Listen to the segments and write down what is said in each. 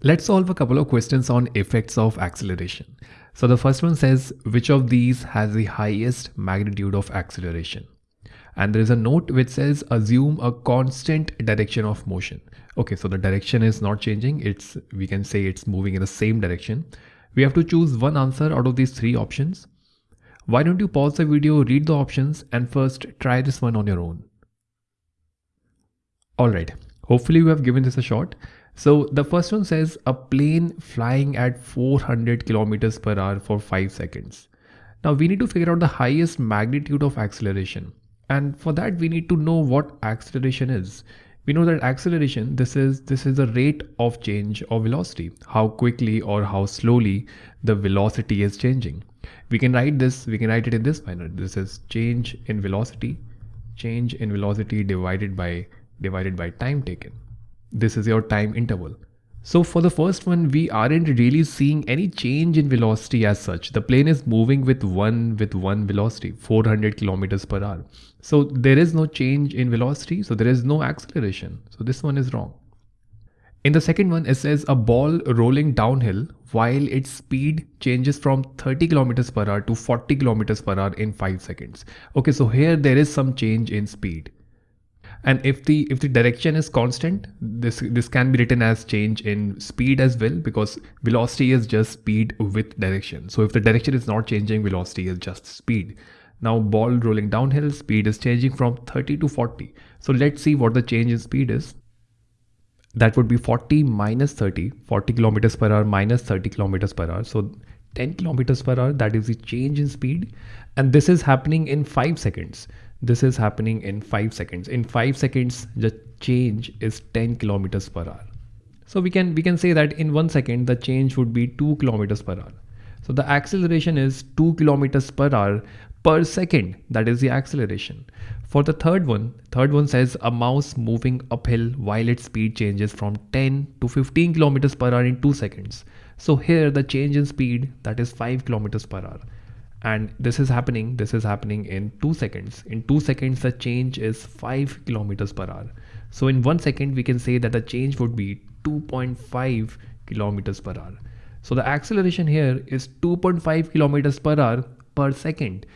Let's solve a couple of questions on effects of acceleration. So the first one says, which of these has the highest magnitude of acceleration? And there is a note which says, assume a constant direction of motion. Okay, so the direction is not changing. It's, we can say it's moving in the same direction. We have to choose one answer out of these three options. Why don't you pause the video, read the options and first try this one on your own. Alright, hopefully you have given this a shot. So the first one says a plane flying at 400 kilometers per hour for 5 seconds. Now we need to figure out the highest magnitude of acceleration. And for that we need to know what acceleration is. We know that acceleration, this is this is the rate of change of velocity, how quickly or how slowly the velocity is changing. We can write this, we can write it in this manner. This is change in velocity, change in velocity divided by divided by time taken this is your time interval. So for the first one, we aren't really seeing any change in velocity as such. The plane is moving with one with one velocity, 400 kilometers per hour. So there is no change in velocity. So there is no acceleration. So this one is wrong. In the second one, it says a ball rolling downhill while its speed changes from 30 kilometers per hour to 40 kilometers per hour in 5 seconds. Okay, so here there is some change in speed and if the if the direction is constant this this can be written as change in speed as well because velocity is just speed with direction. So if the direction is not changing velocity is just speed. Now ball rolling downhill speed is changing from 30 to 40 so let's see what the change in speed is. That would be 40 minus 30 40 kilometers per hour minus 30 kilometers per hour. So 10 kilometers per hour that is the change in speed. And this is happening in 5 seconds this is happening in 5 seconds. In 5 seconds the change is 10 kilometers per hour. So we can we can say that in 1 second the change would be 2 kilometers per hour. So the acceleration is 2 kilometers per hour per second. That is the acceleration. For the third one third one says a mouse moving uphill while its speed changes from 10 to 15 kilometers per hour in 2 seconds. So here the change in speed that is 5 kilometers per hour and this is happening this is happening in 2 seconds. In 2 seconds the change is 5 kilometers per hour. So in 1 second we can say that the change would be 2.5 kilometers per hour. So the acceleration here is 2.5 kilometers per hour per second.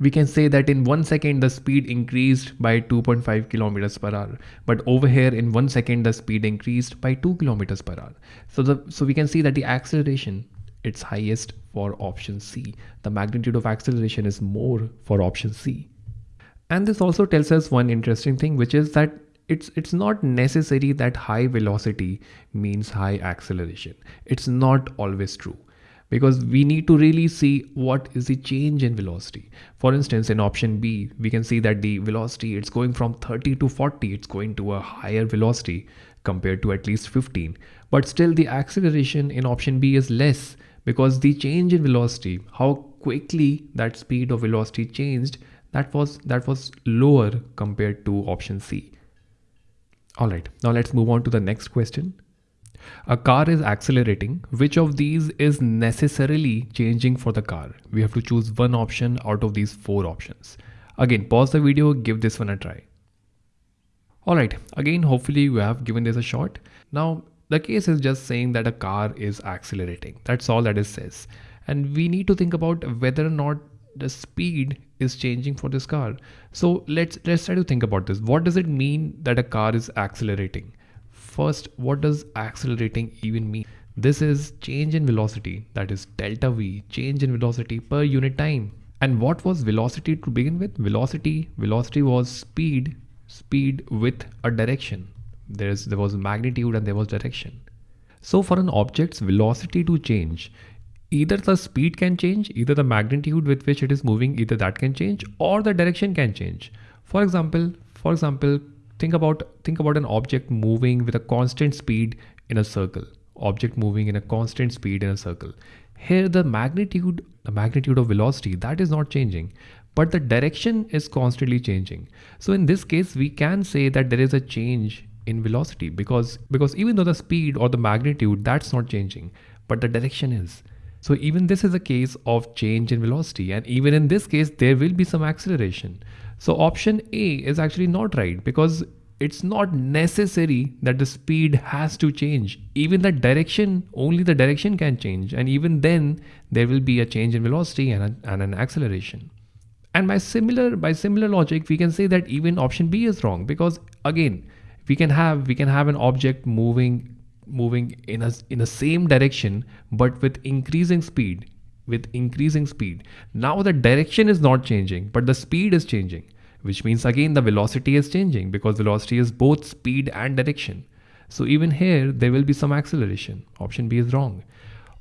We can say that in 1 second the speed increased by 2.5 kilometers per hour. But over here in 1 second the speed increased by 2 kilometers per hour. So the so we can see that the acceleration its highest for option C. The magnitude of acceleration is more for option C. And this also tells us one interesting thing, which is that it's it's not necessary that high velocity means high acceleration. It's not always true because we need to really see what is the change in velocity. For instance, in option B, we can see that the velocity it's going from 30 to 40, it's going to a higher velocity compared to at least 15. But still the acceleration in option B is less because the change in velocity, how quickly that speed of velocity changed, that was that was lower compared to option C. All right, now let's move on to the next question. A car is accelerating. Which of these is necessarily changing for the car? We have to choose one option out of these four options. Again, pause the video, give this one a try. Alright, again, hopefully you have given this a shot. Now, the case is just saying that a car is accelerating. That's all that it says. And we need to think about whether or not the speed is changing for this car. So let's let's try to think about this. What does it mean that a car is accelerating? First, what does accelerating even mean? This is change in velocity, that is delta V, change in velocity per unit time. And what was velocity to begin with? Velocity, velocity was speed, speed with a direction there's there was magnitude and there was direction. So for an object's velocity to change either the speed can change either the magnitude with which it is moving either that can change or the direction can change. For example for example think about think about an object moving with a constant speed in a circle. Object moving in a constant speed in a circle. Here the magnitude the magnitude of velocity that is not changing but the direction is constantly changing. So in this case we can say that there is a change in velocity because because even though the speed or the magnitude that's not changing but the direction is so even this is a case of change in velocity and even in this case there will be some acceleration so option a is actually not right because it's not necessary that the speed has to change. Even the direction, only the direction can change. And even then there will be a change in velocity and, a, and an acceleration. And by similar, by similar logic, we can say that even option B is wrong because again, we can have, we can have an object moving moving in a in the same direction but with increasing speed with increasing speed. Now the direction is not changing but the speed is changing which means again the velocity is changing because velocity is both speed and direction. So even here there will be some acceleration. Option b is wrong.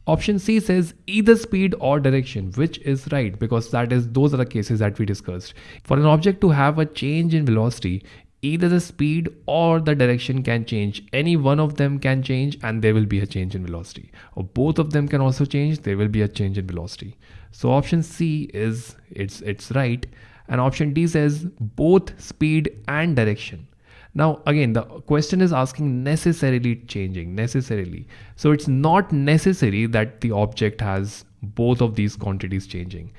Option c says either speed or direction which is right because that is those are the cases that we discussed. For an object to have a change in velocity either the speed or the direction can change. Any one of them can change and there will be a change in velocity. Or both of them can also change there will be a change in velocity. So option c is it's it's right. And option d says both speed and direction. Now again the question is asking necessarily changing necessarily. So it's not necessary that the object has both of these quantities changing.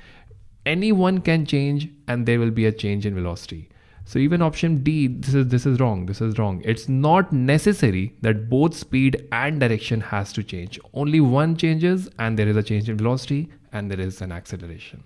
Any one can change and there will be a change in velocity so even option D, this is this is wrong. This is wrong. It's not necessary that both speed and direction has to change. Only one changes and there is a change in velocity and there is an acceleration.